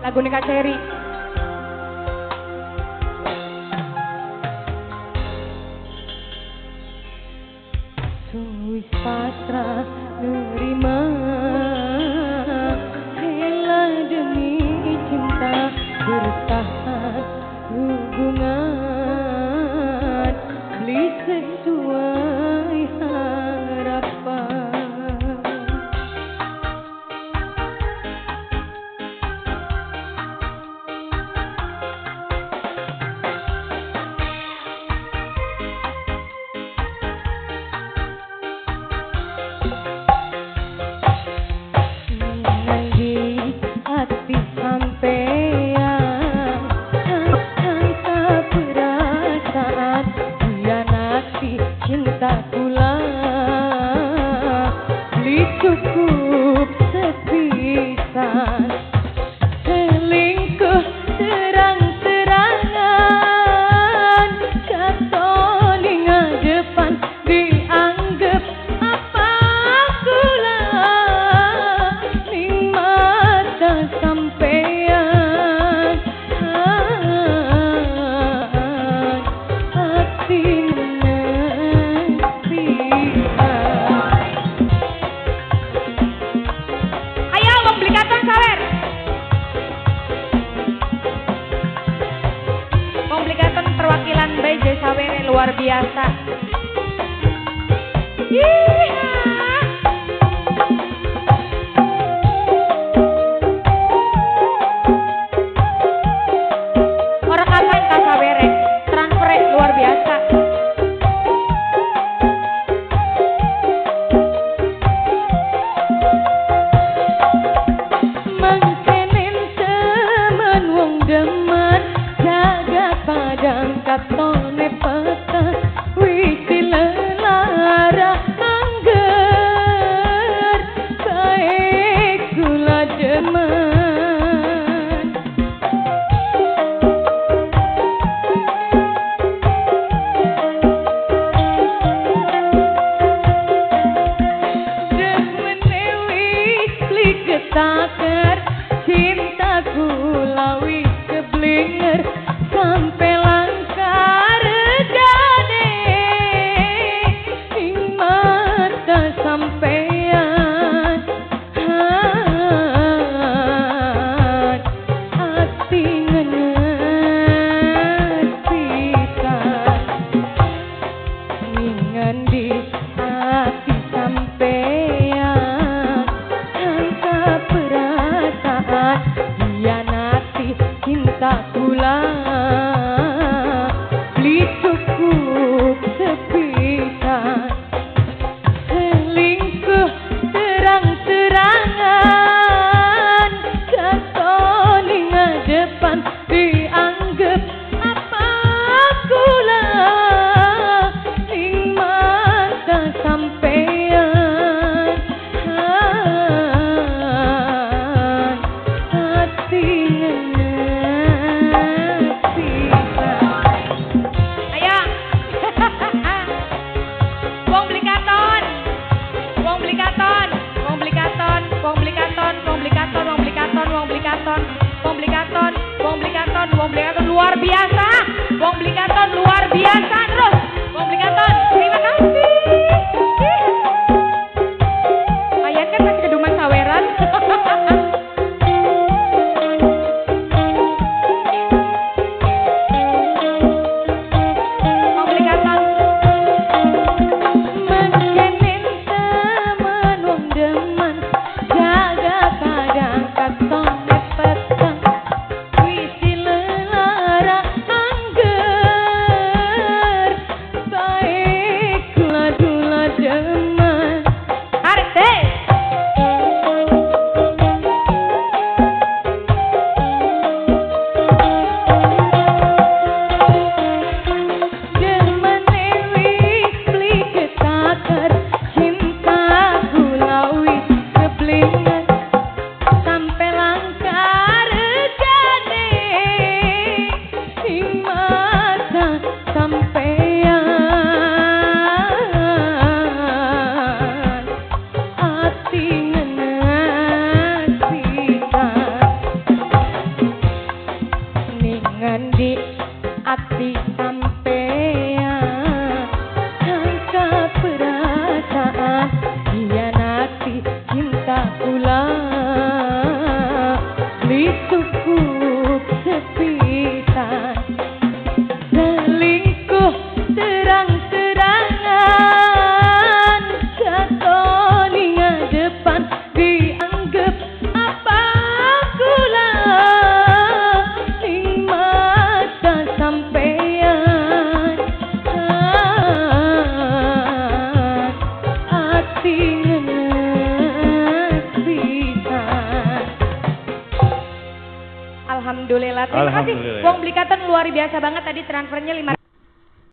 lagu Kak Cherry. Suwis patra nerima hela demi cinta bertahan hubungan Beli sesuai harapan perwakilan BJ Jaya Sawere luar biasa. Yeay. Wong beli kanton luar biasa, wong Blikanton luar biasa terus, wong Blikanton Anton Alhamdulillah. Terima kasih. Wong belikatan luar biasa banget tadi transfernya lima.